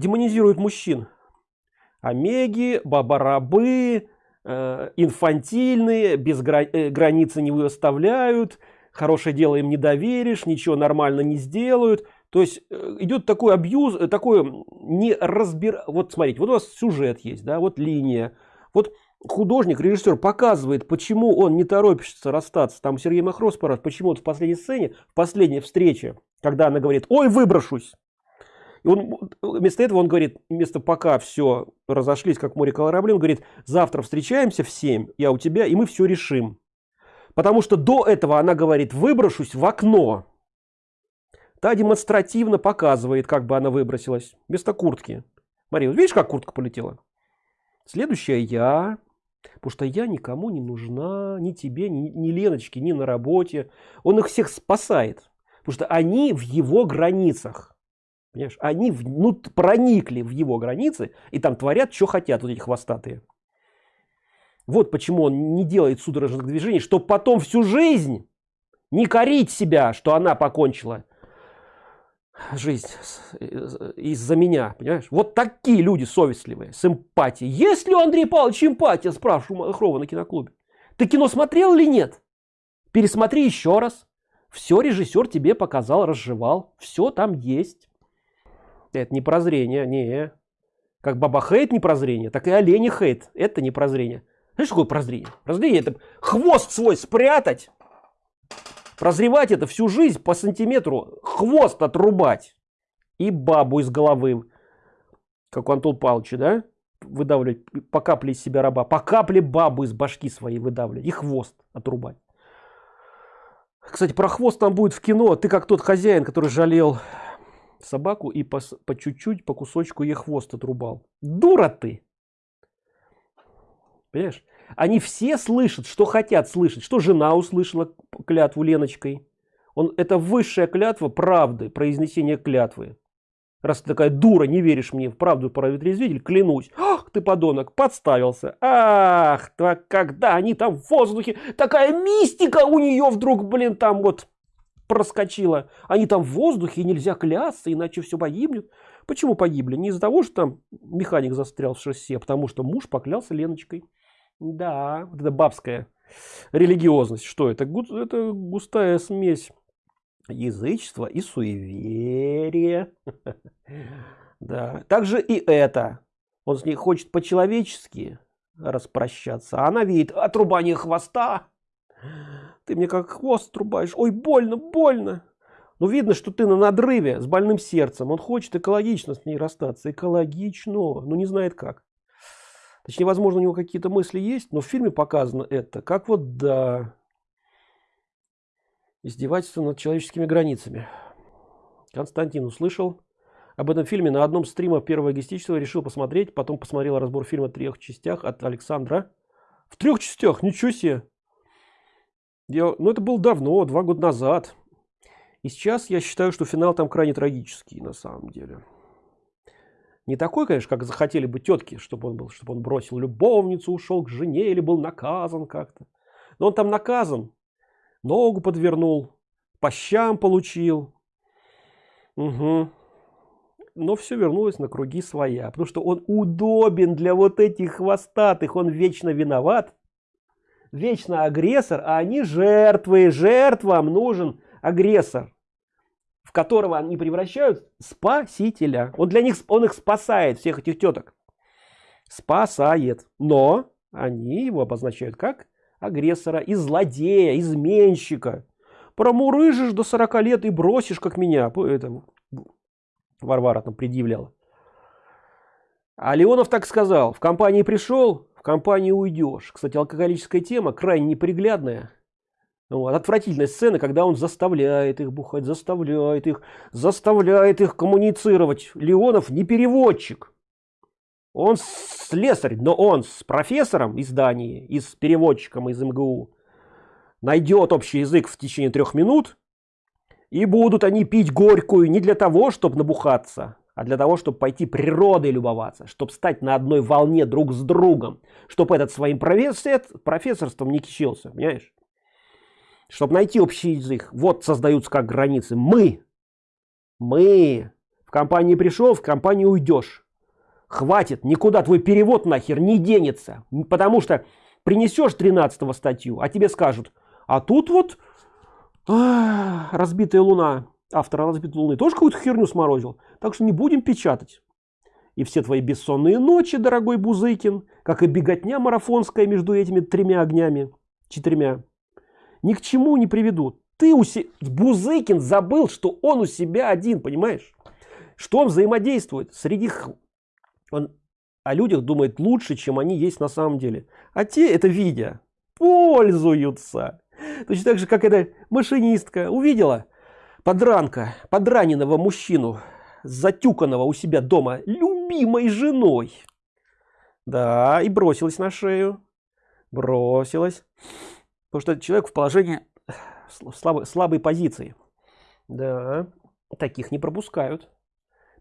демонизирует мужчин. Омеги, бабарабы, э, инфантильные, без гра э, границы не выставляют, хорошее дело им не доверишь, ничего нормально не сделают. То есть э, идет такой абьюз, э, такой не разбир... Вот смотрите, вот у вас сюжет есть, да, вот линия. Вот художник, режиссер показывает, почему он не торопится расстаться. Там Сергей Махрос почему вот в последней сцене, в последней встрече, когда она говорит, ой, выброшусь. И он, вместо этого он говорит, вместо пока все разошлись, как море корабли, он говорит, завтра встречаемся в 7, я у тебя, и мы все решим. Потому что до этого она говорит, выброшусь в окно. Та демонстративно показывает, как бы она выбросилась, вместо куртки. Вот видишь, как куртка полетела? Следующая я, Потому что я никому не нужна, ни тебе, ни, ни Леночке, ни на работе. Он их всех спасает. Потому что они в его границах. Понимаешь? Они в, ну, проникли в его границы и там творят, что хотят вот эти хвостатые. Вот почему он не делает судорожных движений, чтобы потом всю жизнь не корить себя, что она покончила жизнь из-за меня, понимаешь? Вот такие люди совестливые, с эмпатией. Есть ли у Андрея Павловича эмпатия, спрашиваю Махрова на киноклубе. Ты кино смотрел или нет? Пересмотри еще раз. Все режиссер тебе показал, разжевал. Все там есть. Это не прозрение, не. Как баба хейт не прозрение, так и олени хейт. Это не прозрение. Знаешь, что такое прозрение? Прозрение это хвост свой спрятать Прозревать это всю жизнь по сантиметру, хвост отрубать и бабу из головы, как у Антон Павловича, да? Выдавливать по капле из себя раба, по капле бабу из башки своей выдавливать и хвост отрубать. Кстати, про хвост там будет в кино. Ты как тот хозяин, который жалел собаку и по чуть-чуть, по кусочку ей хвост отрубал. Дура ты! Понимаешь? Они все слышат, что хотят слышать. Что жена услышала клятву Леночкой. Он, это высшая клятва правды, произнесение клятвы. Раз ты такая дура, не веришь мне в правду про ветрезвитель, клянусь. Ах, ты подонок, подставился. Ах, так когда они там в воздухе, такая мистика у нее вдруг, блин, там вот проскочила. Они там в воздухе, нельзя клясться, иначе все погибнет. Почему погибли? Не из-за того, что там механик застрял в шоссе, а потому что муж поклялся Леночкой. Да, вот это бабская религиозность. Что это? Это густая смесь язычества и суеверия. Да. Также и это. Он с ней хочет по-человечески распрощаться. А она видит отрубание хвоста. Ты мне как хвост трубаешь. Ой, больно, больно. Ну, видно, что ты на надрыве с больным сердцем. Он хочет экологично с ней расстаться. Экологично, но не знает как. Точнее, возможно, у него какие-то мысли есть, но в фильме показано это, как вот, да, издевательство над человеческими границами. Константин услышал об этом фильме на одном стрима первого гестичества, решил посмотреть, потом посмотрел разбор фильма в трех частях от Александра. В трех частях, ничего себе! Я, ну, это было давно, два года назад. И сейчас я считаю, что финал там крайне трагический, на самом деле. Не такой, конечно, как захотели бы тетки, чтобы он был, чтобы он бросил любовницу, ушел к жене или был наказан как-то. Но он там наказан, ногу подвернул, по щам получил. Угу. Но все вернулось на круги своя, потому что он удобен для вот этих хвостатых, он вечно виноват, вечно агрессор, а они жертвы, жертвам нужен агрессор в которого они превращают спасителя. Он для них, он их спасает, всех этих теток. Спасает. Но они его обозначают как агрессора и злодея, изменщика. Промурыжишь до 40 лет и бросишь, как меня. Это Варвара там предъявляла. А Леонов так сказал. В компании пришел, в компании уйдешь. Кстати, алкоголическая тема крайне неприглядная. Вот. Отвратительная сцена, когда он заставляет их бухать, заставляет их, заставляет их коммуницировать. Леонов не переводчик. Он слесарь, но он с профессором из Дании, и с переводчиком из МГУ найдет общий язык в течение трех минут, и будут они пить горькую не для того, чтобы набухаться, а для того, чтобы пойти природой любоваться, чтобы стать на одной волне друг с другом, чтобы этот своим профессор, профессорством не кичился, понимаешь? чтобы найти общий язык вот создаются как границы мы мы В компании пришел, в компании уйдешь. Хватит, никуда твой перевод нахер не денется. Потому что принесешь 13 статью, а тебе скажут, а тут вот а, разбитая луна, автор разбитой луны, тоже какую-то херню сморозил. Так что не будем печатать. И все твои бессонные ночи, дорогой Бузыкин, как и беготня марафонская между этими тремя огнями, четырьмя, ни к чему не приведут. Ты у себя, Бузыкин забыл, что он у себя один, понимаешь? Что он взаимодействует среди... Он о людях думает лучше, чем они есть на самом деле. А те, это видя, пользуются. Точно так же, как эта машинистка увидела подранка, подраненного мужчину, затюканного у себя дома любимой женой. Да, и бросилась на шею. Бросилась. Потому что человек в положении слабой, слабой позиции. Да, таких не пропускают.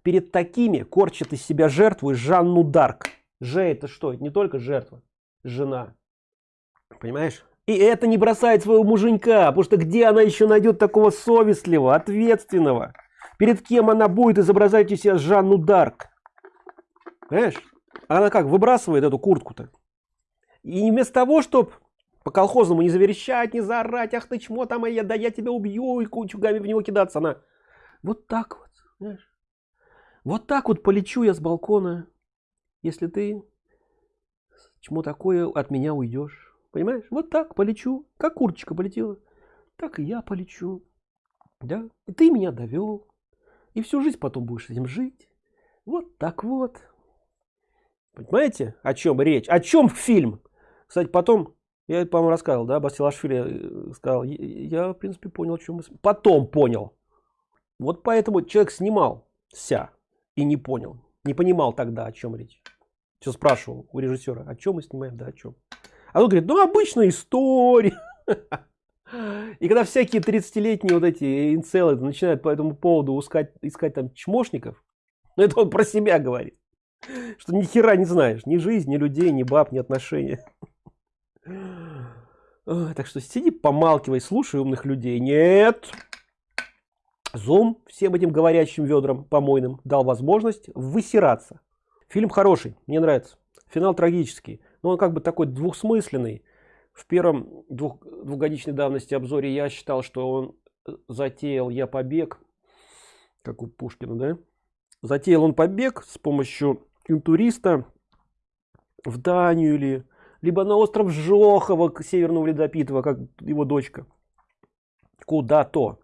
Перед такими корчит из себя жертву Жанну Дарк. Же это что? Это не только жертва, жена. Понимаешь? И это не бросает своего муженька, потому что где она еще найдет такого совестливого, ответственного? Перед кем она будет изображать из себя Жанну Дарк? Понимаешь? Она как, выбрасывает эту куртку-то. И вместо того, чтобы по колхозному не заверещать, не заорать, ах ты чмо там, а я, да я тебя убью, и кучугами в него кидаться, она вот так вот, знаешь? Вот так вот полечу я с балкона, если ты чему такое от меня уйдешь. Понимаешь? Вот так полечу, как курочка полетела, так и я полечу. Да? И ты меня довел. И всю жизнь потом будешь с этим жить. Вот так вот. Понимаете, о чем речь? О чем фильм? Кстати, потом, я, по-моему, рассказывал, да, Басилашвили э, сказал, я, в принципе, понял, о чем мы... Потом понял. Вот поэтому человек снимался и не понял. Не понимал тогда, о чем речь. Все спрашивал у режиссера, о чем мы снимаем, да, о чем. А он говорит, ну, обычная история. И когда всякие 30-летние вот эти инцелы начинают по этому поводу искать, искать там чмошников, ну, это он про себя говорит. Что ни хера не знаешь, ни жизнь, ни людей, ни баб, ни отношения. Так что сиди, помалкивай, слушай умных людей. Нет. Зум всем этим говорящим ведрам помойным дал возможность высираться. Фильм хороший, мне нравится. Финал трагический, но он как бы такой двухсмысленный. В первом двух, двухгодичной давности обзоре я считал, что он э, затеял я побег, как у Пушкина, да? Затеял он побег с помощью интуриста в Данию или либо на остров Жохова, Северного Ледопитова, как его дочка. Куда-то.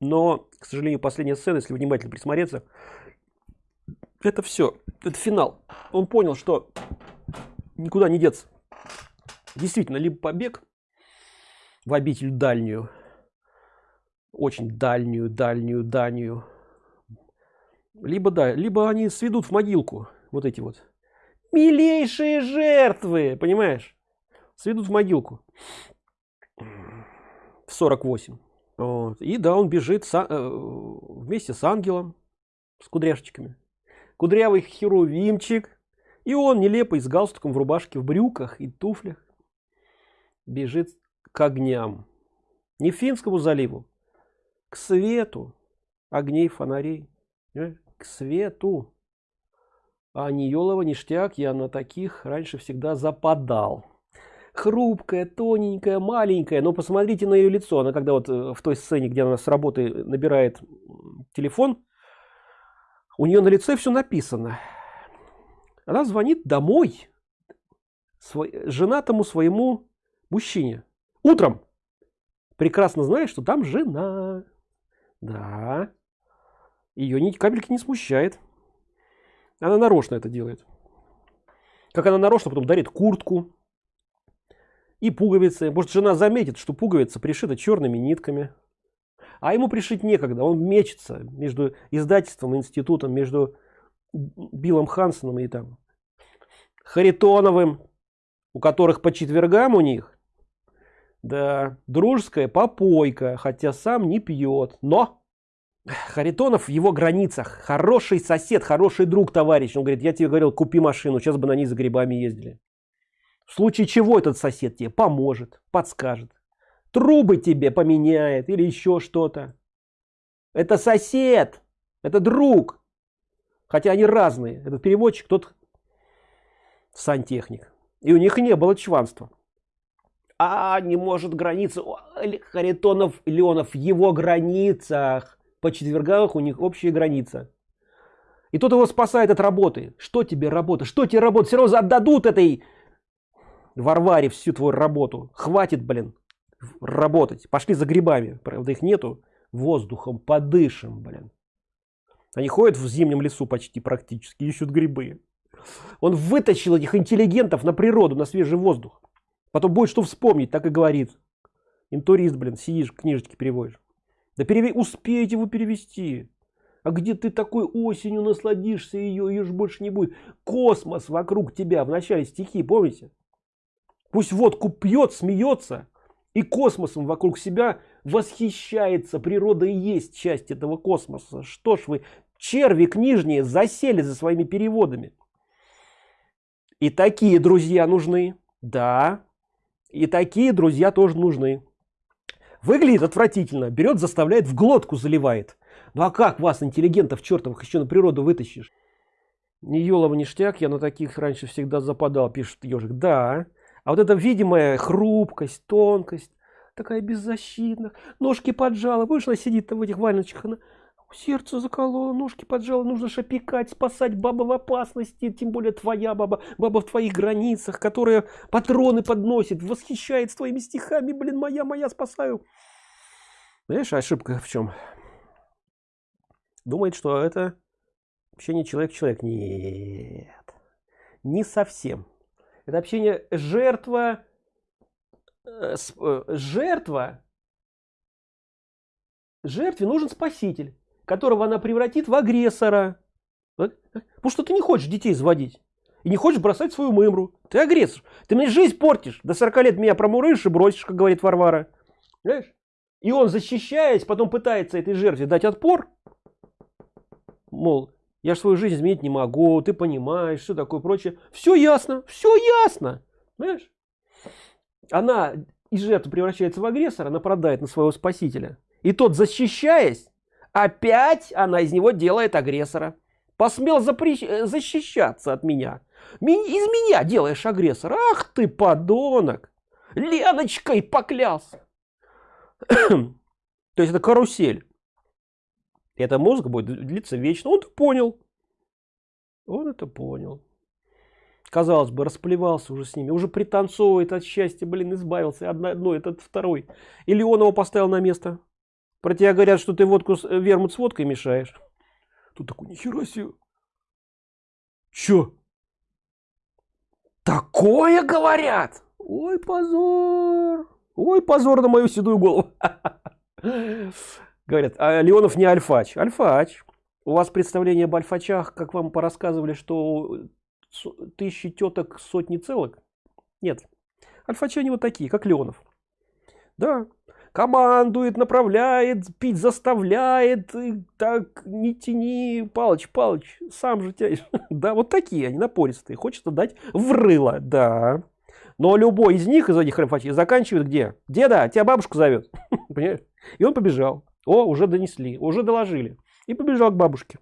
Но, к сожалению, последняя сцена, если внимательно присмотреться, это все, это финал. Он понял, что никуда не деться. Действительно, либо побег в обитель дальнюю, очень дальнюю, дальнюю, дальнюю, либо да, либо они сведут в могилку вот эти вот милейшие жертвы, понимаешь, сведут в могилку в 48. Вот. И да, он бежит с, э, вместе с ангелом, с кудряшечками. Кудрявый херувимчик. И он нелепый с галстуком в рубашке, в брюках и туфлях бежит к огням. Не Финскому заливу, к свету огней фонарей. К свету. А не Йолова ништяк, я на таких раньше всегда западал хрупкая, тоненькая, маленькая. Но посмотрите на ее лицо. Она когда вот э, в той сцене, где она с работы набирает телефон, у нее на лице все написано. Она звонит домой свой, женатому своему мужчине. Утром. Прекрасно знает, что там жена. Да. Ее ни капельки не смущает. Она нарочно это делает. Как она нарочно потом дарит куртку, и пуговицы. Может, жена заметит, что пуговица пришита черными нитками. А ему пришить некогда. Он мечется между издательством и институтом, между Биллом Хансоном и там Харитоновым, у которых по четвергам у них, да, дружеская попойка, хотя сам не пьет. Но Харитонов в его границах. Хороший сосед, хороший друг, товарищ. Он говорит, я тебе говорил, купи машину, сейчас бы на ней за грибами ездили. В случае чего этот сосед тебе поможет, подскажет. Трубы тебе поменяет или еще что-то. Это сосед, это друг. Хотя они разные. Этот переводчик тот сантехник. И у них не было чванства. А не может граница. Харитонов леонов его границах. По четвергах у них общая граница. И тот его спасает от работы. Что тебе работа? Что тебе работа? Все равно отдадут этой варваре всю твою работу. Хватит блин работать. Пошли за грибами. Правда их нету. Воздухом подышим блин они ходят в зимнем лесу почти практически ищут грибы. Он вытащил этих интеллигентов на природу на свежий воздух. Потом будет что вспомнить так и говорит. Интурист блин сидишь книжечки переводишь. Да переве успеете вы перевести. А где ты такой осенью насладишься ее ее же больше не будет. Космос вокруг тебя в начале стихи помните? Пусть водку пьет смеется и космосом вокруг себя восхищается. Природа и есть часть этого космоса. Что ж вы черви книжние засели за своими переводами. И такие друзья нужны. Да и такие друзья тоже нужны. Выглядит отвратительно. Берет заставляет в глотку заливает. Ну а как вас интеллигентов чертовых еще на природу вытащишь? Не елова ништяк я на таких раньше всегда западал пишет ежик да а вот эта видимая хрупкость тонкость такая беззащитная. Ножки поджала она сидит в этих вальночках она сердце закололо ножки поджало нужно же спасать баба в опасности тем более твоя баба баба в твоих границах которая патроны подносит восхищается твоими стихами блин моя моя спасаю. Знаешь ошибка в чем думает что это общение человек человек нет не совсем. Это общение жертва э, э, жертва. Жертве нужен спаситель которого она превратит в агрессора. Потому что ты не хочешь детей заводить. И не хочешь бросать свою мымру. Ты агрессор. Ты мне жизнь портишь. До 40 лет меня промурышь и бросишь как говорит варвара. Знаешь? и он защищаясь потом пытается этой жертве дать отпор. Мол я же свою жизнь изменить не могу ты понимаешь что такое прочее. Все ясно все ясно. Понимаешь? Она из жертвы превращается в агрессора нападает на своего спасителя. И тот защищаясь опять она из него делает агрессора. Посмел запрещ... Э, защищаться от меня. Из меня делаешь агрессора. Ах ты подонок! Леночкой поклялся! То есть это карусель. Эта музыка будет длиться вечно. Он это понял. Он это понял. Казалось бы расплевался уже с ними уже пританцовывает от счастья блин избавился одно, одно этот второй. Или он его поставил на место про тебя говорят что ты водку э, вермут с водкой мешаешь. Тут такой нихера себе чё? Такое говорят? Ой позор! Ой позор на мою седую голову. Говорят а леонов не альфач альфач. У вас представление об альфачах как вам порассказывали что тысячи теток сотни целок? Нет. Альфачи они вот такие как леонов. Да командует направляет пить заставляет и так не тяни палыч палыч сам же тянешь да вот такие они напористые хочется дать в рыло да. Но любой из них из этих альфачей заканчивает где? Деда тебя бабушка зовет. Понимаешь? И он побежал. О уже донесли уже доложили. И побежал к бабушке.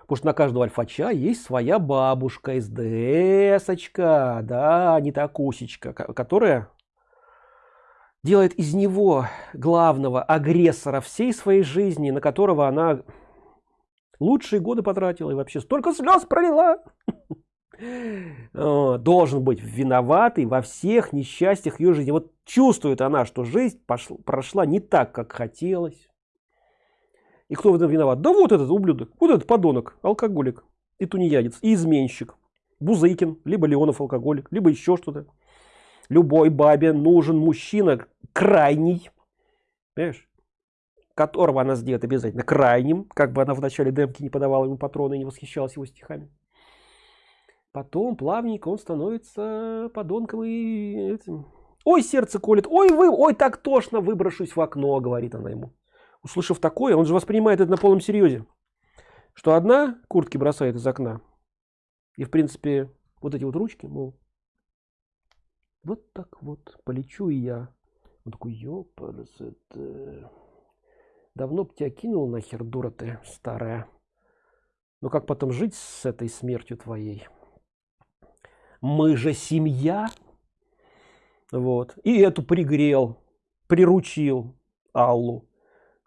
Потому что на каждого альфача есть своя бабушка СДСочка, да, не такусечка, которая делает из него главного агрессора всей своей жизни, на которого она лучшие годы потратила и вообще столько слез пролила. Должен быть виноватый во всех несчастьях ее жизни. Вот чувствует она, что жизнь пошла, прошла не так, как хотелось. И кто в этом виноват? Да вот этот ублюдок, вот этот подонок, алкоголик и тунеядец, и изменщик. Бузыкин, либо Леонов алкоголик, либо еще что-то. Любой бабе нужен мужчина крайний, понимаешь, которого она сделает обязательно крайним, как бы она в начале демки не подавала ему патроны и не восхищалась его стихами. Потом плавненько он становится подонком и этим. Ой, сердце колет, ой, вы, ой, так тошно, выброшусь в окно, говорит она ему услышав такое, он же воспринимает это на полном серьезе, что одна куртки бросает из окна, и в принципе вот эти вот ручки, мол, вот так вот полечу и я. Он такой, ёпарас, это... Давно б тебя кинул нахер, дура ты старая. но как потом жить с этой смертью твоей? Мы же семья. Вот. И эту пригрел приручил аллу.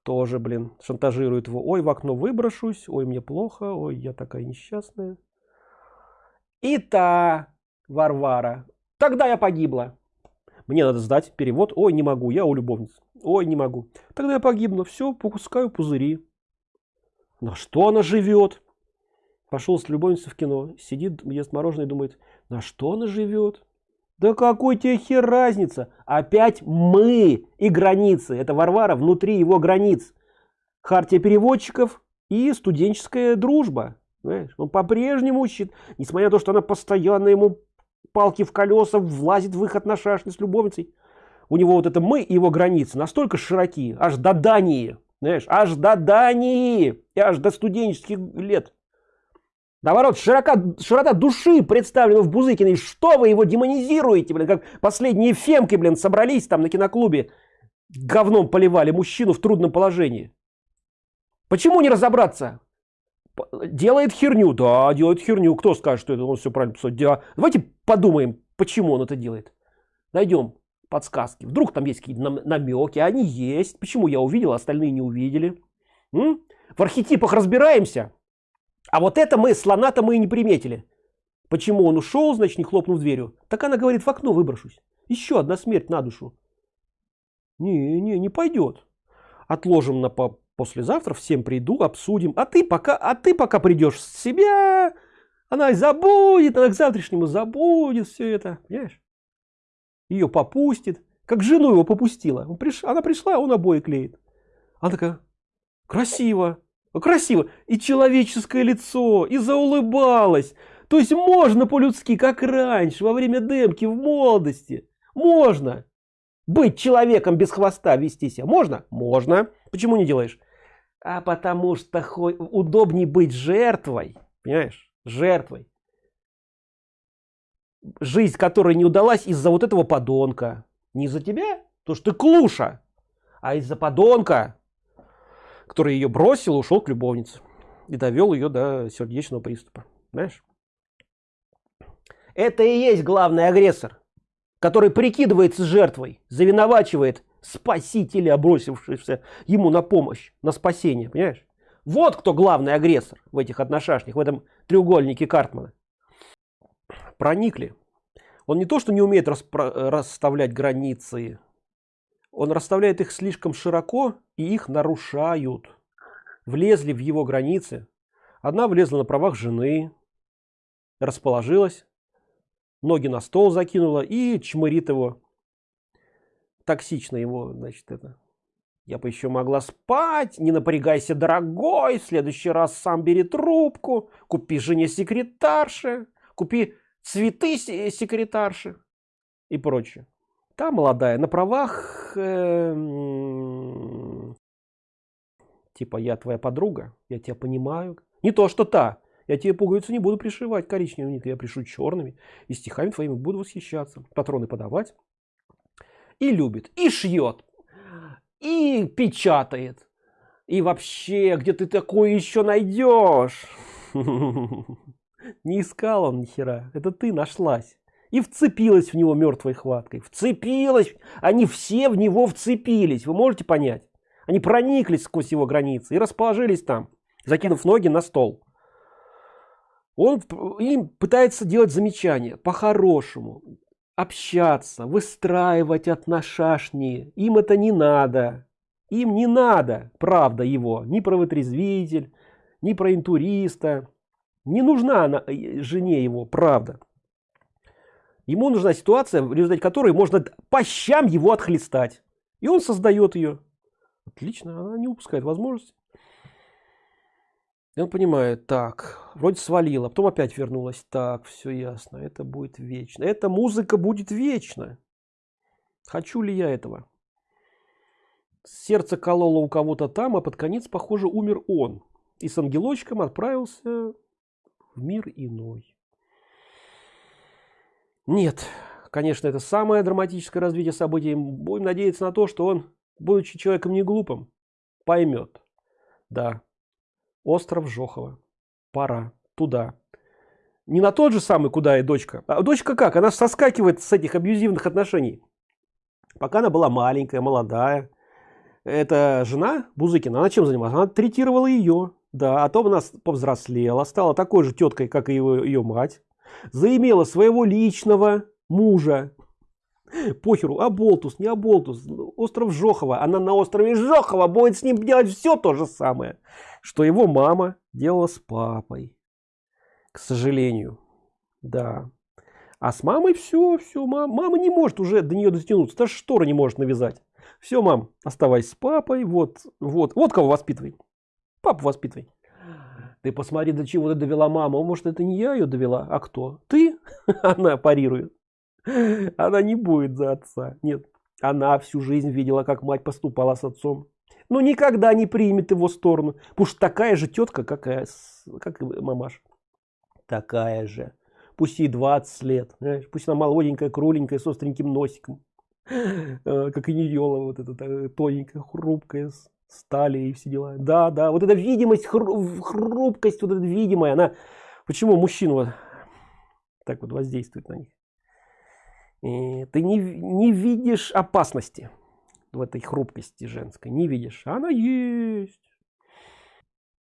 Тоже блин шантажирует его ой в окно выброшусь ой мне плохо ой я такая несчастная и та варвара. Тогда я погибла мне надо сдать перевод. Ой не могу я у любовницы. Ой не могу. Тогда я погибну. Все пускаю пузыри. На что она живет пошел с любовницей в кино. Сидит ест мороженое думает на что она живет да какой тебе хер разница? Опять мы и границы. Это варвара внутри его границ. Хартия переводчиков и студенческая дружба. Понимаешь? он по-прежнему несмотря на то что она постоянно ему палки в колеса влазит в их отношения с любовницей. У него вот это мы и его границы настолько широки аж до дании знаешь аж до дании и аж до студенческих лет. Наоборот широка широта души представлена в бузыкиной. Что вы его демонизируете блин? Как последние фемки блин собрались там на киноклубе говном поливали мужчину в трудном положении. Почему не разобраться? Делает херню. Да делает херню. Кто скажет что это он все правильно писал? Да. давайте подумаем почему он это делает. Найдем подсказки. Вдруг там есть какие-то намеки. Они есть. Почему я увидел а остальные не увидели? М? в архетипах разбираемся. А вот это мы слона-то мы и не приметили. Почему он ушел значит не хлопнув дверью? Так она говорит в окно выброшусь. Еще одна смерть на душу. Не не не пойдет. Отложим на по послезавтра. Всем приду обсудим. А ты пока а ты пока придешь с себя она забудет она к завтрашнему забудет все это понимаешь? Ее попустит. Как жену его попустила. Она пришла он обои клеит. Она такая красиво красиво и человеческое лицо и заулыбалась. То есть можно по-людски как раньше во время демки в молодости. Можно. Быть человеком без хвоста вести себя можно? Можно. Почему не делаешь? А потому что удобнее быть жертвой понимаешь жертвой. Жизнь которая не удалась из-за вот этого подонка. Не из-за тебя то что ты клуша а из-за подонка который ее бросил ушел к любовнице и довел ее до сердечного приступа. Знаешь это и есть главный агрессор который прикидывается жертвой завиновачивает спасителя бросившегося ему на помощь на спасение. Понимаешь вот кто главный агрессор в этих отношениях в этом треугольнике картмана. Проникли. Он не то что не умеет расставлять границы он расставляет их слишком широко и их нарушают. Влезли в его границы. Одна влезла на правах жены. Расположилась. Ноги на стол закинула и чмырит его. Токсично его значит это я бы еще могла спать не напрягайся дорогой в следующий раз сам бери трубку купи жене секретарши купи цветы секретарши и прочее. Та молодая на правах э, типа я твоя подруга я тебя понимаю не то что та. Я тебе пуговицу не буду пришивать коричневыми я пришу черными и стихами твоими буду восхищаться патроны подавать и любит и шьет и печатает. И вообще где ты такое еще найдешь не искал он ни хера это ты нашлась. И вцепилась в него мертвой хваткой. Вцепилась! Они все в него вцепились. Вы можете понять? Они прониклись сквозь его границы и расположились там закинув ноги на стол. Он им пытается делать замечания по-хорошему общаться выстраивать отношения. Им это не надо. Им не надо правда его. Ни про вытрезвитель ни про интуриста. Не нужна она э, жене его правда. Ему нужна ситуация в результате которой можно по щам его отхлестать. И он создает ее отлично она не упускает возможности и он понимает так вроде свалила потом опять вернулась так все ясно это будет вечно. Эта музыка будет вечно. Хочу ли я этого? Сердце кололо у кого-то там а под конец похоже умер он. И с ангелочком отправился в мир иной. Нет конечно это самое драматическое развитие событий. Будем надеяться на то что он будучи человеком не глупым поймет да остров жохова. Пора. Туда. Не на тот же самый куда и дочка а дочка как? Она соскакивает с этих абьюзивных отношений. Пока она была маленькая молодая. Эта жена бузыкина она чем занималась? Она третировала ее да а то она повзрослела стала такой же теткой как и его ее мать. Заимела своего личного мужа похеру аболтус не аболтус остров жохова она на острове жохова будет с ним делать все то же самое что его мама делала с папой к сожалению. Да. А с мамой все все мам, мама не может уже до нее дотянуться даже штора не может навязать. Все мам оставайся с папой вот вот вот кого воспитывай. Папу воспитывай. Ты посмотри до чего ты довела маму. Может это не я ее довела а кто? Ты? Она парирует она не будет за отца. Нет она всю жизнь видела как мать поступала с отцом. Но никогда не примет его сторону. Что такая же тетка как и, как мамаш такая же. Пусть ей 20 лет, пусть она молоденькая, кругленькая, с остреньким носиком, э, как и Ниела, вот эта тоненькая, хрупкая, стали и все дела. Да, да, вот эта видимость, хрупкость, вот эта видимая, она, почему мужчина вот так вот воздействует на них? И ты не, не видишь опасности в этой хрупкости женской, не видишь, она есть.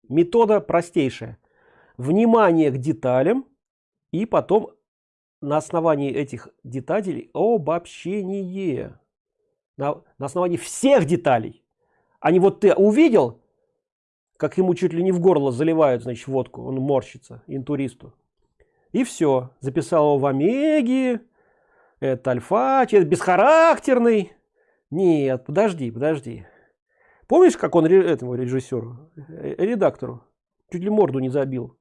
Метода простейшая. Внимание к деталям и потом на основании этих деталей обобщение. На, на основании всех деталей. А вот ты увидел как ему чуть ли не в горло заливают значит водку. Он морщится интуристу. И все записал его в омеге это альфа это бесхарактерный. Нет подожди подожди. Помнишь как он этому режиссеру э, редактору чуть ли морду не забил?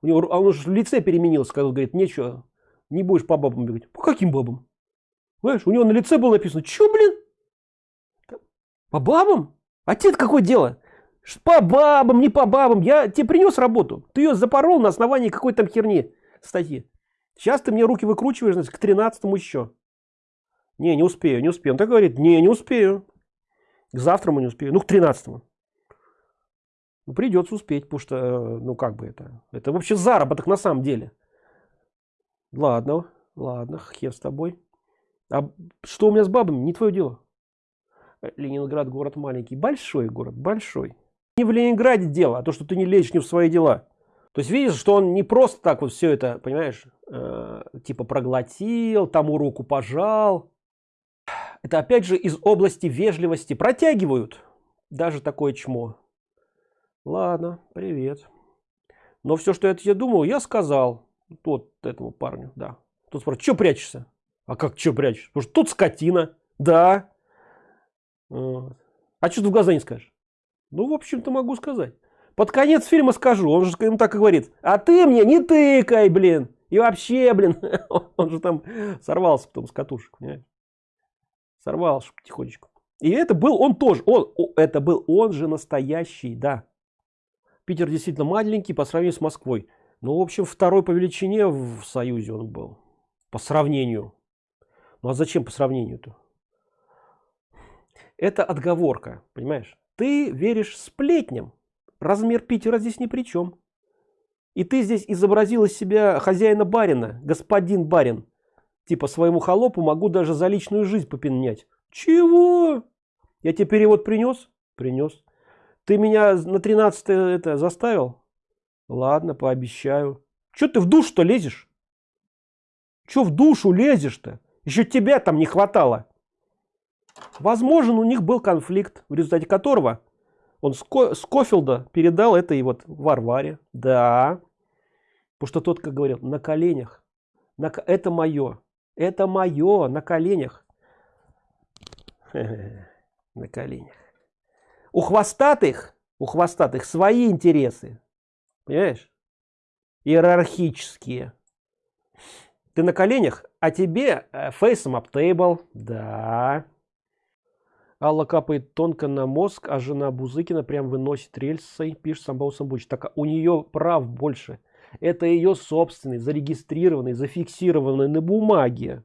У него а он уже в лице переменился когда говорит нечего не будешь по бабам бегать по каким бабам? Знаешь у него на лице было написано что блин? По бабам? А тебе какое дело? По бабам не по бабам. Я тебе принес работу. Ты ее запорол на основании какой там херни статьи сейчас ты мне руки выкручиваешь значит, к 13 еще не не успею не успею он так говорит не не успею к завтра мы не успею ну к 13 -му. Ну, придется успеть, потому что, э, ну как бы это, это вообще заработок на самом деле. Ладно, ладно, хер с тобой. А что у меня с бабами, не твое дело. Э, Ленинград город маленький, большой город, большой. Не в Ленинграде дело, а то, что ты не лезешь не в свои дела. То есть видишь, что он не просто так вот все это, понимаешь, э, типа проглотил, тому руку пожал. Это опять же из области вежливости протягивают даже такое чмо. Ладно, привет. Но все, что я тебе думал, я сказал. Тот этому парню, да. Тут спрашивает, что прячешься? А как что прячешь? Потому что тут скотина. Да. Вот. А что ты в глаза не скажешь? Ну, в общем-то, могу сказать. Под конец фильма скажу. Он же ему так и говорит. А ты мне не тыкай, блин. И вообще, блин. Он же там сорвался потом с катушек, понимаешь? Сорвался потихонечку. И это был он тоже. Он, это был он же настоящий, да. Питер действительно маленький по сравнению с Москвой. Ну, в общем, второй по величине в Союзе он был. По сравнению. Ну, а зачем по сравнению-то? Это отговорка, понимаешь? Ты веришь сплетням. Размер Питера здесь ни при чем. И ты здесь изобразил из себя хозяина барина, господин барин. Типа своему холопу могу даже за личную жизнь попенять. Чего? Я тебе перевод принес? Принес. Ты меня на 13 это заставил? Ладно, пообещаю. Че ты в душ-то лезешь? Че в душу лезешь-то? Еще тебя там не хватало. Возможен, у них был конфликт, в результате которого он Скофилда передал это и вот Варваре. Да. Потому что тот, как говорил, на коленях. На, это мое. Это мое на коленях. На коленях у хвостатых у хвостатых свои интересы понимаешь иерархические ты на коленях а тебе фейсом up table да Алла капает тонко на мозг, а жена Бузыкина прям выносит рельсой, пишет Самбау Самбуч. Так у нее прав больше. Это ее собственный, зарегистрированный, зафиксированный на бумаге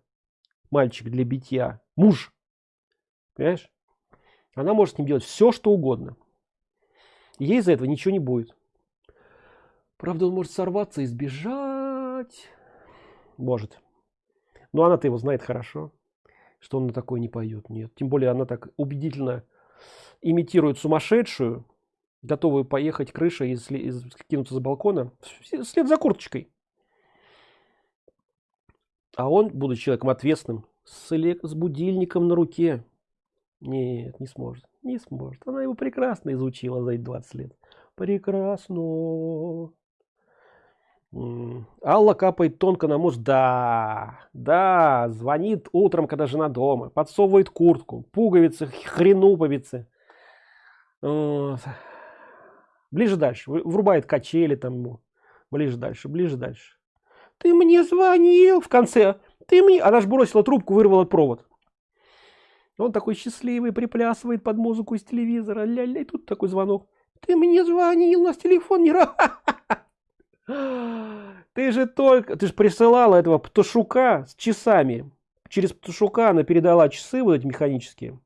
мальчик для битья. Муж. Понимаешь? Она может с ним делать все, что угодно. ей за этого ничего не будет. правда он может сорваться и сбежать может но она-то его знает хорошо что он на такое не поет нет. Тем более она так убедительно имитирует сумасшедшую готовую поехать крыша и кинуться за балкона вслед за курточкой. А он будучи человеком ответственным с, с будильником на руке. Нет не сможет не сможет. Она его прекрасно изучила за эти 20 лет. Прекрасно Алла капает тонко на муж. Да, да, звонит утром, когда жена дома, подсовывает куртку, пуговицы, хренуповицы. Вот. Ближе дальше, врубает качели там. Ближе дальше, ближе дальше. Ты мне звонил в конце. Ты мне... Она же бросила трубку, вырвала провод. Он такой счастливый, приплясывает под музыку из телевизора. Ля-ля, тут такой звонок. Ты мне звонил, у нас телефон не... Ты же только... Ты же присылала этого птушука с часами. Через птушука она передала часы вот эти механические.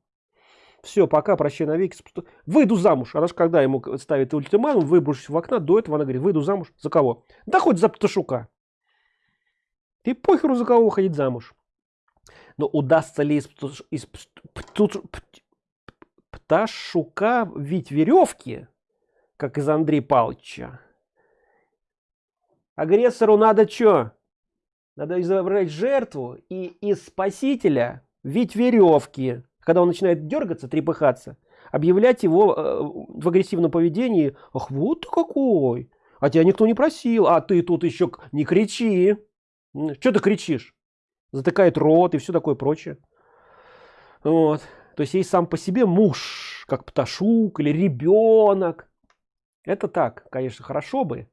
Все, пока, прощай навеки. Выйду замуж. Она же когда ему ставит ультиматум, выброшусь в окна, до этого она говорит, выйду замуж. За кого? Да хоть за птушука. Ты похеру за кого выходить замуж. Но удастся ли из, из пташука вить веревки, как из Андрея Павловича? Агрессору надо что? Надо изображать жертву и из спасителя вить веревки. Когда он начинает дергаться, трепыхаться, объявлять его э, в агрессивном поведении. Ах, вот какой! А тебя никто не просил, а ты тут еще не кричи. Что ты кричишь? Затыкает рот и все такое прочее. Вот. То есть есть сам по себе муж, как пташук или ребенок. Это так, конечно, хорошо бы.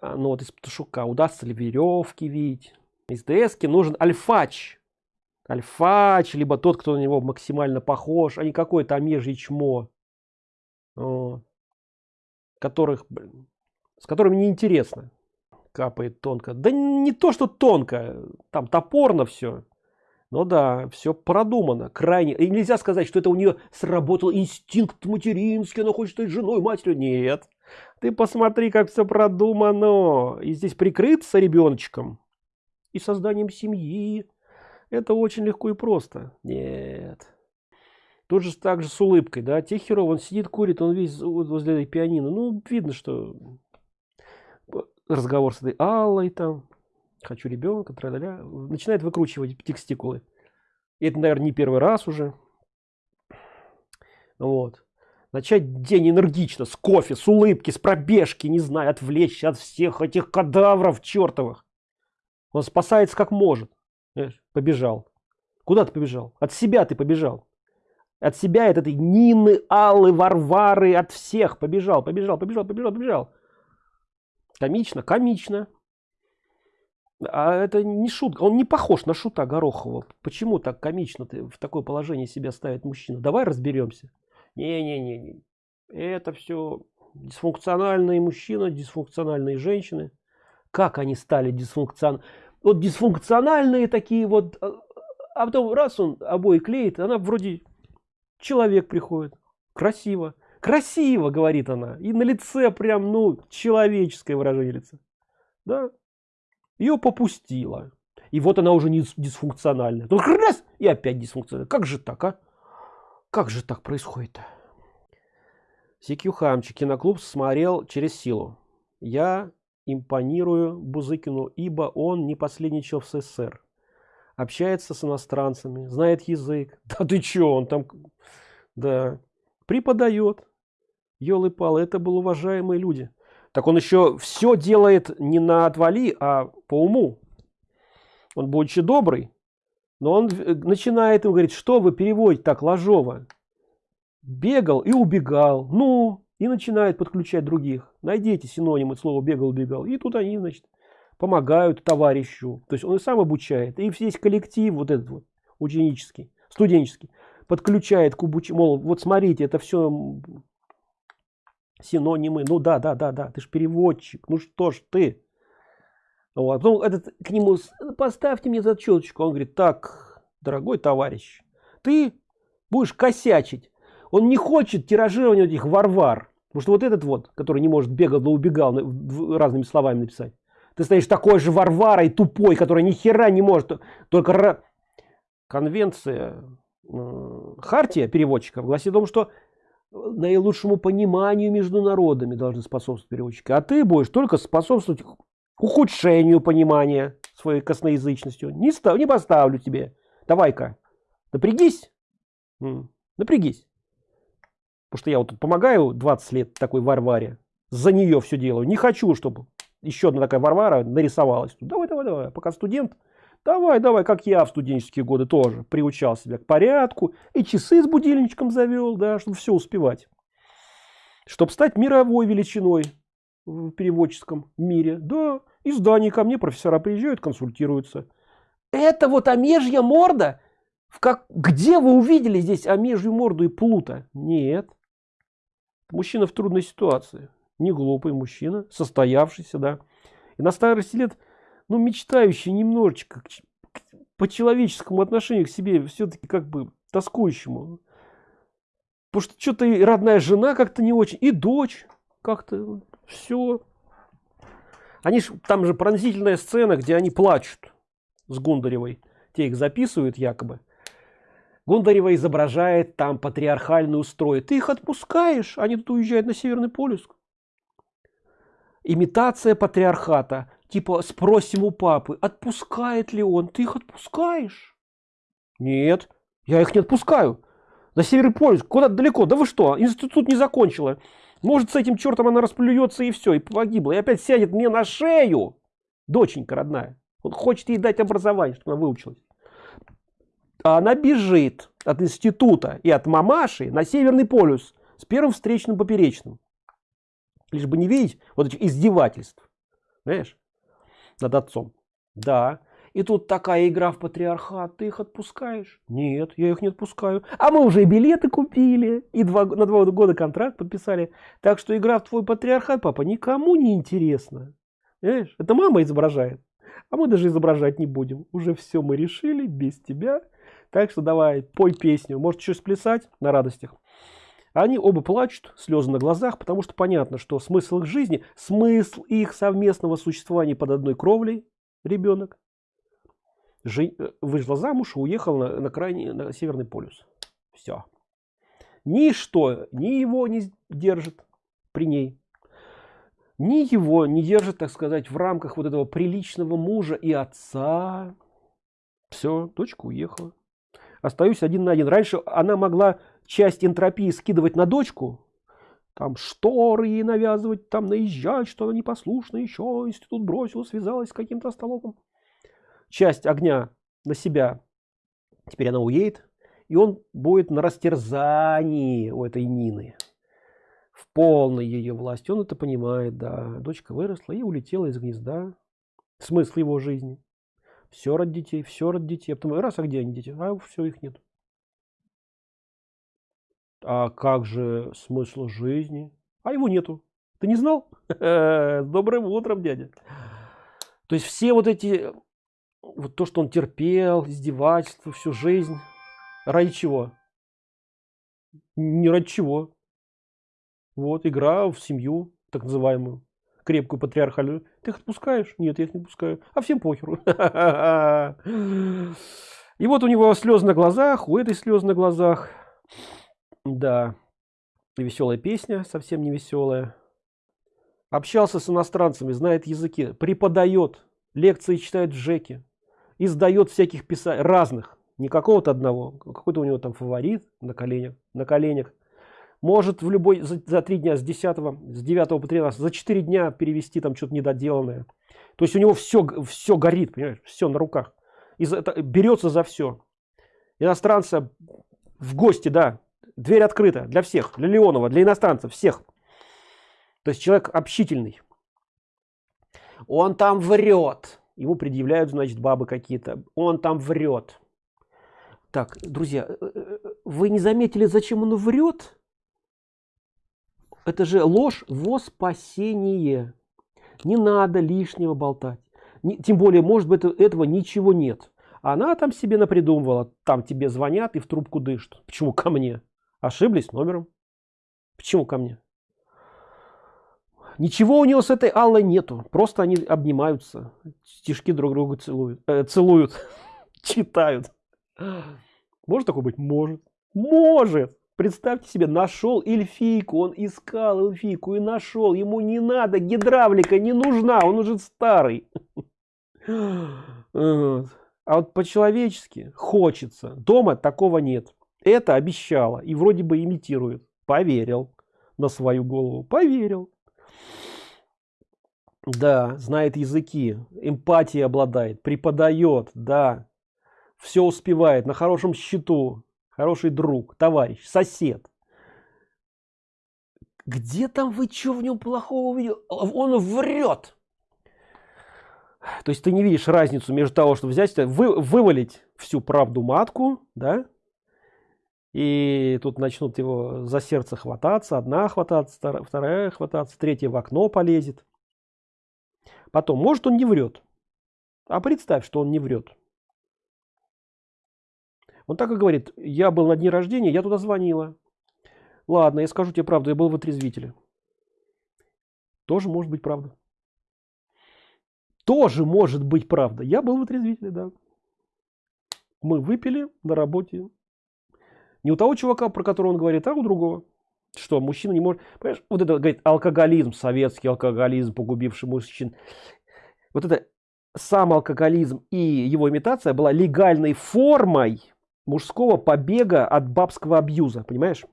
А, но вот из пташука удастся ли веревки видеть? Из ДСки нужен альфач. Альфач, либо тот, кто на него максимально похож, а не какой-то омежий чмо. Которых, с которыми неинтересно капает тонко. Да не то, что тонко, там топорно все. Ну да, все продумано, крайне. И нельзя сказать, что это у нее сработал инстинкт материнский, она хочет стать женой, матерью. Нет. Ты посмотри, как все продумано. И здесь прикрыться ребеночком и созданием семьи. Это очень легко и просто. Нет. Тут же так же с улыбкой, да. Техеров, он сидит, курит, он весь возле этой пианино. Ну, видно, что разговор с этой Аллой там, хочу ребенка, тра -ля начинает выкручивать текстикулы. Это, наверное, не первый раз уже. Вот. Начать день энергично, с кофе, с улыбки, с пробежки, не знаю, отвлечься от всех этих кадавров чертовых. Он спасается как может. Побежал. Куда ты побежал? От себя ты побежал. От себя, от этой Нины, Аллы, Варвары, от всех побежал, побежал, побежал, побежал, побежал. Комично, комично. А это не шутка, он не похож на шута Горохова. Почему так комично ты в такое положение себя ставит мужчина? Давай разберемся. Не-не-не, это все дисфункциональные мужчины, дисфункциональные женщины. Как они стали дисфункциональными? Вот дисфункциональные такие вот, а, а потом раз он обои клеит, она вроде человек приходит, красиво. Красиво говорит она. И на лице прям ну человеческое выражение лица. Да. Ее попустила. И вот она уже не дисфункциональная. Только раз и опять дисфункциональная. Как же так а как же так происходит? CQ Хамчик киноклуб смотрел через силу. Я импонирую Бузыкину ибо он не последний чел в СССР. Общается с иностранцами знает язык. Да ты чё он там да преподает. Елы-палы это был уважаемые люди. Так он еще все делает не на отвали а по уму. Он будучи добрый но он э, начинает им говорить что вы переводите так ложово? Бегал и убегал ну? И начинает подключать других. Найдите синонимы слова бегал убегал и тут они значит помогают товарищу. То есть он и сам обучает. И весь коллектив вот этот вот ученический студенческий подключает к обуч... мол вот смотрите это все синонимы ну да да да да ты же переводчик. Ну что ж ты вот. Потом этот к нему поставьте мне зачеточку он говорит так дорогой товарищ ты будешь косячить он не хочет тиражирования этих варвар Потому что вот этот вот, который не может бегал да убегал разными словами написать. Ты стоишь такой же Варварой тупой, который ни хера не может. Только конвенция, э, хартия переводчиков гласит о том, что наилучшему пониманию между народами должны способствовать переводчики. А ты будешь только способствовать ухудшению понимания своей косноязычностью. Не, став, не поставлю тебе. Давай-ка, напрягись. Напрягись. Потому что я вот помогаю 20 лет такой Варваре. За нее все делаю. Не хочу, чтобы еще одна такая Варвара нарисовалась. Давай, давай, давай. Пока студент, давай, давай, как я в студенческие годы тоже приучал себя к порядку. И часы с будильничком завел, да, чтобы все успевать. Чтобы стать мировой величиной в переводческом мире. Да, издания ко мне профессора приезжают, консультируются. Это вот омежья морда? В как, где вы увидели здесь омежью морду и плута? Нет. Мужчина в трудной ситуации. Не глупый мужчина, состоявшийся, да. И на старости лет, ну, мечтающий немножечко по человеческому отношению к себе, все-таки как бы тоскующему. Потому что что-то родная жена как-то не очень, и дочь как-то все. Они ж, там же пронзительная сцена, где они плачут с Гундаревой. Те их записывают якобы. Гундарева изображает там патриархальный устрой. Ты их отпускаешь, они тут уезжают на Северный полюс. Имитация патриархата. Типа спросим у папы, отпускает ли он. Ты их отпускаешь? Нет, я их не отпускаю. На Северный полюс, куда далеко. Да вы что, институт не закончила. Может с этим чертом она расплюется и все, и погибла. И опять сядет мне на шею. Доченька родная. Он хочет ей дать образование, чтобы она выучилась а она бежит от института и от мамаши на Северный полюс с первым встречным поперечным. Лишь бы не видеть вот этих издевательств. Знаешь, над отцом. Да. И тут такая игра в патриархат. Ты их отпускаешь? Нет, я их не отпускаю. А мы уже и билеты купили. И два, на два года контракт подписали. Так что игра в твой патриархат, папа, никому не интересна. Знаешь, это мама изображает. А мы даже изображать не будем. Уже все мы решили без тебя. Так что давай, пой песню. Может, еще сплясать на радостях. Они оба плачут, слезы на глазах, потому что понятно, что смысл их жизни, смысл их совместного существования под одной кровлей, ребенок, жи, вышла замуж и уехал на, на крайний, на Северный полюс. Все. Ничто, ни его не держит при ней, ни его не держит, так сказать, в рамках вот этого приличного мужа и отца. Все, дочка уехала остаюсь один на один. Раньше она могла часть энтропии скидывать на дочку, там шторы ей навязывать, там наезжать, что она непослушна, еще институт бросил, связалась с каким-то столопом. Часть огня на себя. Теперь она уедет, и он будет на растерзании у этой Нины. В полной ее власти. Он это понимает, да. Дочка выросла и улетела из гнезда. Смысл его жизни все ради детей, все ради детей. А потом раз, а где они дети? А все, их нет. А как же смысл жизни? А его нету. Ты не знал? Добрым утром, дядя. То есть все вот эти, вот то, что он терпел, издевательства всю жизнь, ради чего? Не ради чего. Вот, игра в семью, так называемую крепкую патриархальную, ты их отпускаешь? Нет, я их не пускаю. А всем похеру. И вот у него слезы на глазах, у этой слезы на глазах. Да, веселая песня, совсем не веселая. Общался с иностранцами, знает языки, преподает, лекции читает в ЖЭКе, издает всяких писателей, разных, не какого-то одного, какой-то у него там фаворит на коленях, на коленях. Может в любой за, за три дня с 10 с 9 по 13 за 4 дня перевести там что-то недоделанное. То есть у него все все горит понимаешь все на руках. И за, это, берется за все иностранца в гости да. Дверь открыта для всех. Для леонова для иностранцев всех. То есть человек общительный. Он там врет ему предъявляют значит бабы какие-то он там врет так друзья э, э, э, вы не заметили зачем он врет это же ложь во спасение. Не надо лишнего болтать. Не, тем более, может быть, этого ничего нет. Она там себе напридумывала, там тебе звонят и в трубку дышат. Почему ко мне? Ошиблись номером. Почему ко мне? Ничего у него с этой Аллой нету. Просто они обнимаются. Стишки друг друга целуют. Э, целуют. Читают. Может такое быть? Может. Может. Представьте себе, нашел эльфийку, он искал эльфийку и нашел. Ему не надо, гидравлика не нужна, он уже старый. А вот по-человечески хочется. Дома такого нет. Это обещала и вроде бы имитирует. Поверил на свою голову. Поверил. Да, знает языки, эмпатией обладает, преподает, да. Все успевает, на хорошем счету, хороший друг, товарищ, сосед. Где там вы что в нем плохого увидел? Он врет. То есть ты не видишь разницу между того, что взять, вы, вывалить всю правду матку, да, и тут начнут его за сердце хвататься, одна хвататься, вторая хвататься, третья в окно полезет. Потом, может он не врет, а представь, что он не врет. Он так и говорит, я был на дне рождения, я туда звонила. Ладно, я скажу тебе правду, я был в отрезвителе. Тоже может быть правда. Тоже может быть правда. Я был в отрезвителе, да. Мы выпили на работе. Не у того чувака, про которого он говорит, а у другого. Что, мужчина не может... Понимаешь, вот это, говорит, алкоголизм, советский алкоголизм, погубивший мужчин. Вот это сам алкоголизм и его имитация была легальной формой мужского побега от бабского абьюза, понимаешь?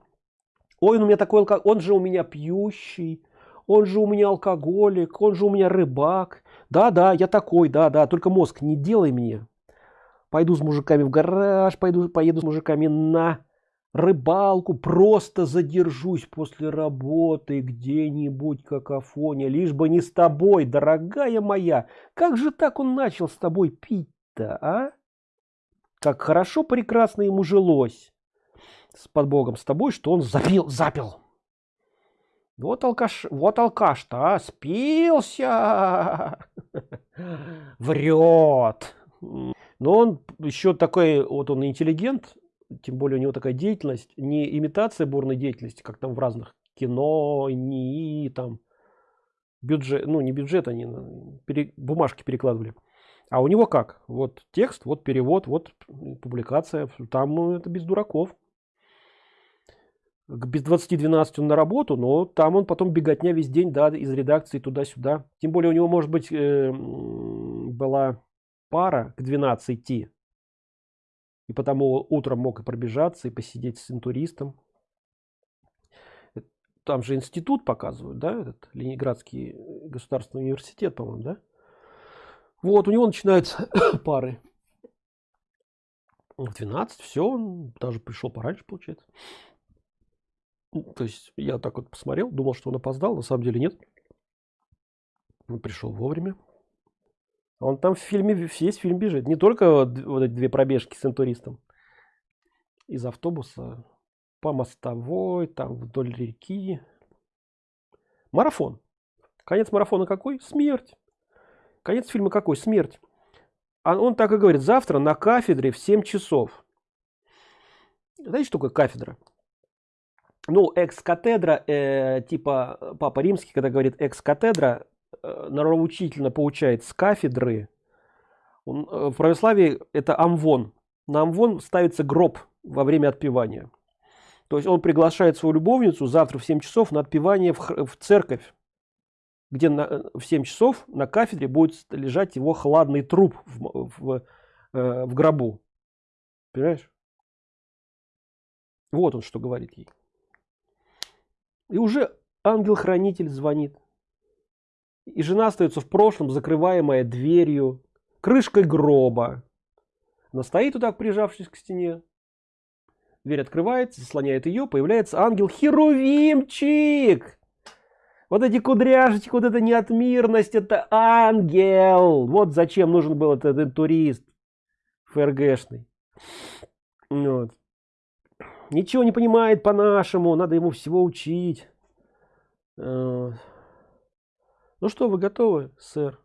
Ой, он у меня такой алкоголь, он же у меня пьющий, он же у меня алкоголик, он же у меня рыбак. Да, да, я такой, да, да, только мозг не делай мне. Пойду с мужиками в гараж, пойду, поеду с мужиками на рыбалку, просто задержусь после работы где-нибудь какофония, лишь бы не с тобой, дорогая моя. Как же так он начал с тобой пить-то, а? Как хорошо, прекрасно ему жилось с под Богом с тобой, что он запил, запил. Вот алкаш, вот алкаш-то, а, спился, врет. Но он еще такой, вот он интеллигент, тем более у него такая деятельность, не имитация бурной деятельности, как там в разных кино, не там бюджет, ну не бюджет, они пере, бумажки перекладывали. А у него как? Вот текст, вот перевод, вот публикация. Там ну, это без дураков. Без 20-12 он на работу, но там он потом беготня весь день, да, из редакции туда-сюда. Тем более у него, может быть, э, была пара к 12 идти. И потому утром мог и пробежаться, и посидеть с интуристом. Там же институт показывают, да, этот Ленинградский государственный университет, по-моему, да? Вот, у него начинаются пары. В 12, все, он даже пришел пораньше, получается. Ну, то есть я так вот посмотрел, думал, что он опоздал, на самом деле нет. Он пришел вовремя. Он там в фильме, весь фильм бежит. Не только вот, эти две пробежки с интуристом. Из автобуса по мостовой, там вдоль реки. Марафон. Конец марафона какой? Смерть. Конец фильма какой? Смерть. А он так и говорит, завтра на кафедре в 7 часов. Знаете, что такое кафедра? Ну, экс-катедра, э, типа Папа Римский, когда говорит экс-катедра, нравоучительно получает с кафедры. Он, э, в православии это амвон. На амвон ставится гроб во время отпевания. То есть он приглашает свою любовницу завтра в 7 часов на отпевание в, в церковь где на, в 7 часов на кафедре будет лежать его хладный труп в, в, э, в гробу. Понимаешь? Вот он что говорит ей. И уже ангел-хранитель звонит. И жена остается в прошлом, закрываемая дверью, крышкой гроба. Она стоит вот прижавшись к стене. Дверь открывается, заслоняет ее, появляется ангел-херувимчик вот эти кудряшечки, вот эта неотмирность, это ангел. Вот зачем нужен был этот, этот турист ФРГшный. Вот. Ничего не понимает по-нашему, надо ему всего учить. Ну что, вы готовы, сэр?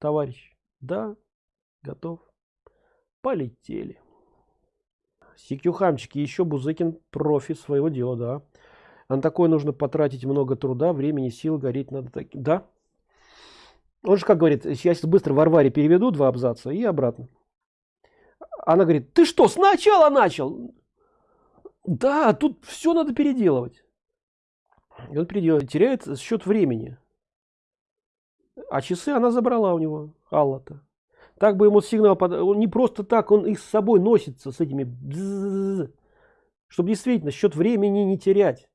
Товарищ? Да, готов. Полетели. Сикюхамчики, еще Бузыкин профи своего дела, да. А на такое нужно потратить много труда, времени, сил, гореть надо таким. Да. Он же как говорит, я сейчас быстро Варваре переведу два абзаца и обратно. Она говорит, ты что, сначала начал? Да, тут все надо переделывать. И он переделывает, теряет счет времени. А часы она забрала у него, Алла-то. Так бы ему сигнал, под... он не просто так, он их с собой носится, с этими, чтобы действительно счет времени не терять.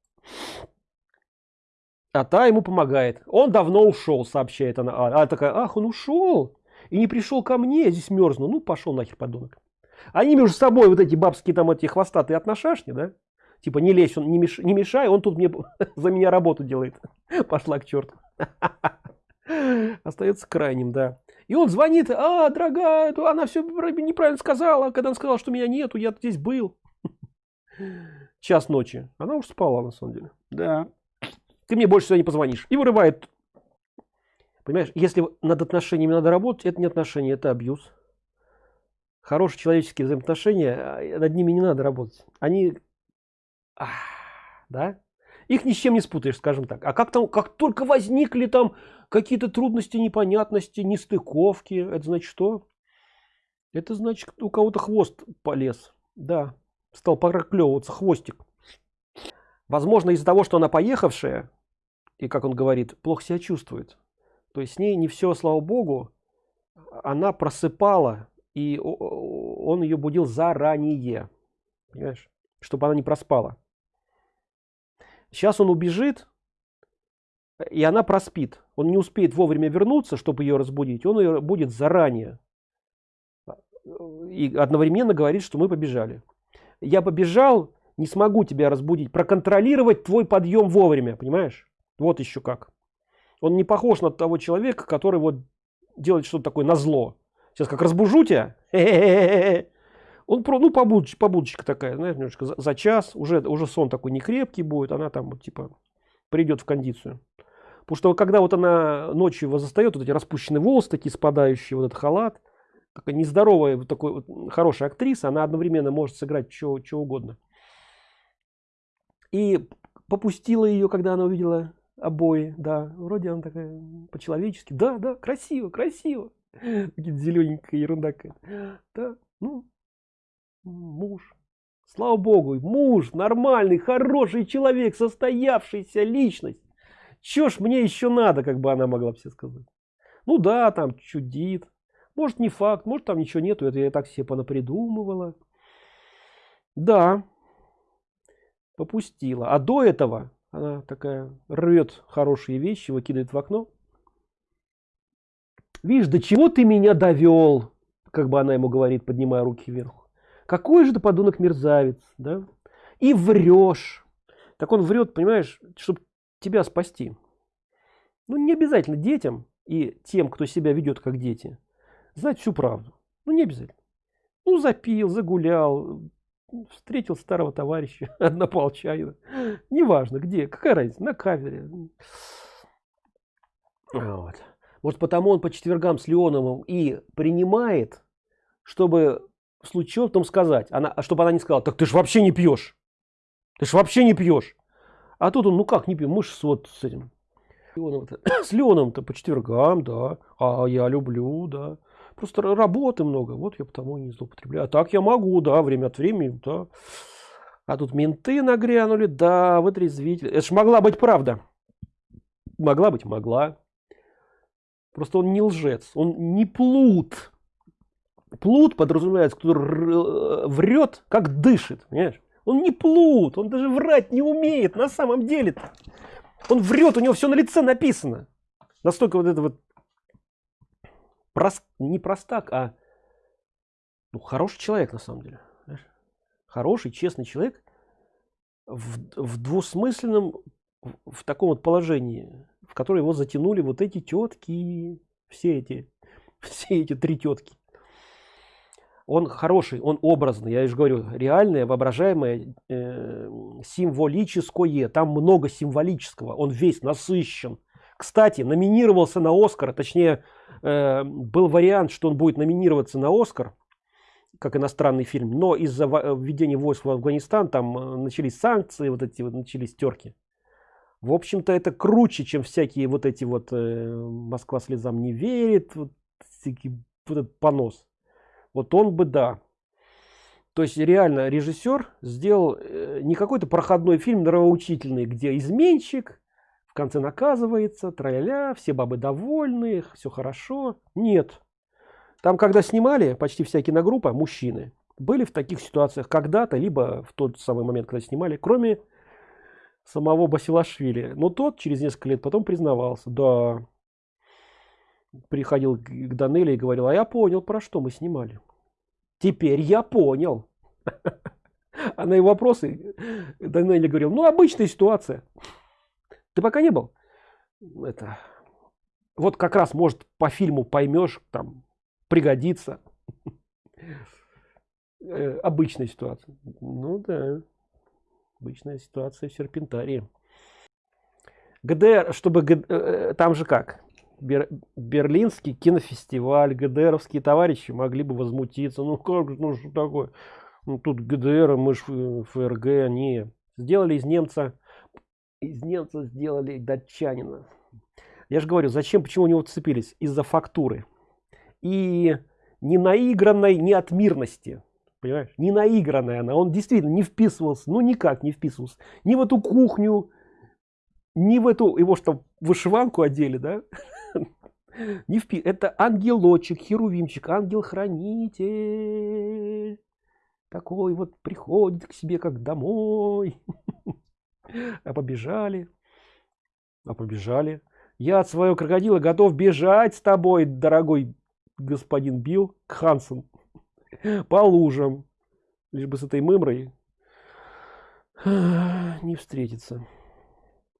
А та ему помогает. Он давно ушел, сообщает она. А, такая, ах, он ушел и не пришел ко мне, здесь мерзну. Ну, пошел нахер, подонок. Они между собой вот эти бабские там эти хвостатые отношашни, да? Типа не лезь, он не, меш... не мешай, он тут мне за меня работу делает. Пошла к черту. Остается крайним, да. И он звонит, а, дорогая, она все неправильно сказала, когда он сказал, что меня нету, я здесь был. Час ночи. Она уж спала, на самом деле. Да. Ты мне больше сюда не позвонишь. И вырывает. Понимаешь, если над отношениями надо работать, это не отношения, это абьюз. Хорошие человеческие взаимоотношения, а, над ними не надо работать. Они, да, их ни с чем не спутаешь, скажем так. А как там, как только возникли там какие-то трудности, непонятности, нестыковки, это значит что? Это значит, у кого-то хвост полез. Да, стал проклевываться хвостик. Возможно, из-за того, что она поехавшая, и, как он говорит, плохо себя чувствует. То есть с ней не все, слава богу, она просыпала, и он ее будил заранее. Понимаешь? Чтобы она не проспала. Сейчас он убежит, и она проспит. Он не успеет вовремя вернуться, чтобы ее разбудить. Он ее будет заранее. И одновременно говорит, что мы побежали. Я побежал, не смогу тебя разбудить. Проконтролировать твой подъем вовремя, понимаешь? Вот еще как. Он не похож на того человека, который вот делает что-то такое на зло. Сейчас как разбужу тебя. Он про, ну, побудочка, побудочка такая, знаешь, немножко за, за час, уже, уже сон такой не крепкий будет, она там вот, типа придет в кондицию. Потому что когда вот она ночью его застает, вот эти распущенные волосы такие спадающие, вот этот халат, такая нездоровая, вот такой вот хорошая актриса, она одновременно может сыграть что, угодно. И попустила ее, когда она увидела обои, да, вроде она такая по-человечески, да, да, красиво, красиво, зелененькая ерунда да, ну, муж, слава богу, муж, нормальный, хороший человек, состоявшийся личность, чё ж мне еще надо, как бы она могла все сказать, ну да, там чудит, может не факт, может там ничего нету, это я так себе понапридумывала, да, попустила, а до этого она такая рвет хорошие вещи, выкидывает в окно. Видишь, до чего ты меня довел, как бы она ему говорит, поднимая руки вверх. Какой же ты подонок мерзавец, да? И врешь. Так он врет, понимаешь, чтобы тебя спасти. Ну, не обязательно детям и тем, кто себя ведет как дети, знать всю правду. Ну, не обязательно. Ну, запил, загулял, встретил старого товарища однополчанина неважно где какая разница на кавере вот. вот потому он по четвергам с леоновым и принимает чтобы случае потом сказать она а чтобы она не сказала так ты ж вообще не пьешь ты ж вообще не пьешь а тут он ну как не пью мы ж вот с этим с леоном то по четвергам да а я люблю да Просто работы много, вот я потому не злоупотребляю. А так я могу, да, время от времени, да. А тут менты нагрянули, да, вытрезвитель. Это ж могла быть правда. Могла быть, могла. Просто он не лжец, он не плут. Плут подразумевается, кто врет, как дышит, понимаешь? Он не плут, он даже врать не умеет на самом деле. -то. Он врет, у него все на лице написано. Настолько вот это вот прост, не простак, а ну, хороший человек на самом деле. Знаешь? Хороший, честный человек в, в двусмысленном, в, в таком вот положении, в которое его затянули вот эти тетки, все эти, все эти три тетки. Он хороший, он образный, я же говорю, реальное, воображаемое, э, символическое. Там много символического, он весь насыщен. Кстати, номинировался на Оскар, точнее, Э, был вариант, что он будет номинироваться на Оскар. как иностранный фильм но из-за введения войск в афганистан там э, начались санкции вот эти вот начались терки в общем-то это круче чем всякие вот эти вот э, москва слезам не верит вот, вот этот понос вот он бы да. То есть реально режиссер сделал э, не какой-то проходной фильм нравоучительный где изменщик в конце наказывается троля все бабы довольны все хорошо. Нет. Там когда снимали почти вся киногруппа мужчины были в таких ситуациях когда-то либо в тот самый момент когда снимали кроме самого басилашвили. Но тот через несколько лет потом признавался. Да приходил к данеле и говорил а я понял про что мы снимали теперь я понял а на его вопросы данелли говорил ну обычная ситуация ты пока не был? Это вот как раз может по фильму поймешь там пригодится э, обычная ситуация. Ну да обычная ситуация в серпентарии. Гдр чтобы э, э, там же как Бер, берлинский кинофестиваль гдровские товарищи могли бы возмутиться. Ну как ну что такое? Ну тут гдр мы ж фрг они сделали из немца из немца сделали датчанина я же говорю зачем почему у него цепились из-за фактуры. И не наигранной не от мирности понимаешь? Не наигранная она. Он действительно не вписывался ну никак не вписывался. Ни в эту кухню ни в эту его что вышиванку одели да? Не впи это ангелочек херувимчик ангел хранитель такой вот приходит к себе как домой. А побежали а побежали. Я от своего крокодила готов бежать с тобой дорогой господин Билл Хансон по лужам лишь бы с этой мымрой не встретиться